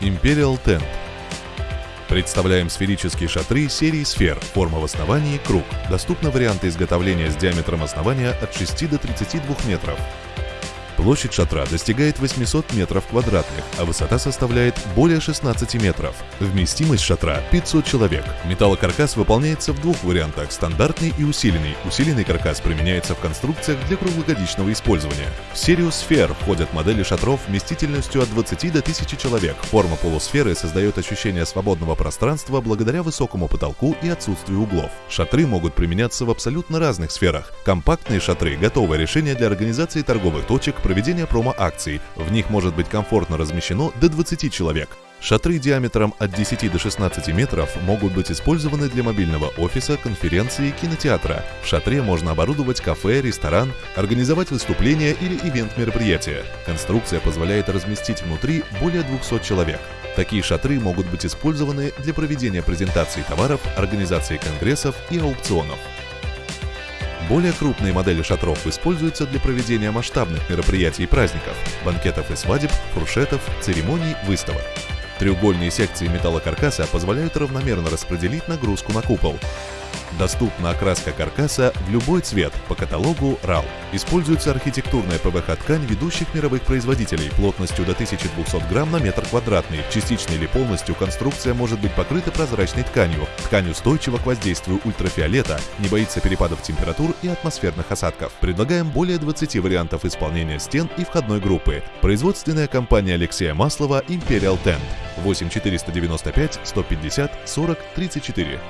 Imperial Tent. Представляем сферические шатры серии сфер, форма в основании круг. Доступны варианты изготовления с диаметром основания от 6 до 32 метров. Площадь шатра достигает 800 метров квадратных, а высота составляет более 16 метров. Вместимость шатра 500 человек. Металлокаркас выполняется в двух вариантах – стандартный и усиленный. Усиленный каркас применяется в конструкциях для круглогодичного использования. В серию сфер входят модели шатров вместительностью от 20 до 1000 человек. Форма полусферы создает ощущение свободного пространства благодаря высокому потолку и отсутствию углов. Шатры могут применяться в абсолютно разных сферах. Компактные шатры – готовое решение для организации торговых точек, проведения промо-акций. В них может быть комфортно размещено до 20 человек. Шатры диаметром от 10 до 16 метров могут быть использованы для мобильного офиса, конференции, кинотеатра. В шатре можно оборудовать кафе, ресторан, организовать выступление или ивент-мероприятие. Конструкция позволяет разместить внутри более 200 человек. Такие шатры могут быть использованы для проведения презентаций товаров, организации конгрессов и аукционов. Более крупные модели шатров используются для проведения масштабных мероприятий и праздников, банкетов и свадеб, фуршетов, церемоний, выставок. Треугольные секции металлокаркаса позволяют равномерно распределить нагрузку на купол. Доступна окраска каркаса в любой цвет по каталогу RAL. Используется архитектурная ПВХ-ткань ведущих мировых производителей плотностью до 1200 грамм на метр квадратный. Частично или полностью конструкция может быть покрыта прозрачной тканью. Ткань устойчива к воздействию ультрафиолета, не боится перепадов температур и атмосферных осадков. Предлагаем более 20 вариантов исполнения стен и входной группы. Производственная компания Алексея Маслова Imperial Tent 8 495 150 40 34.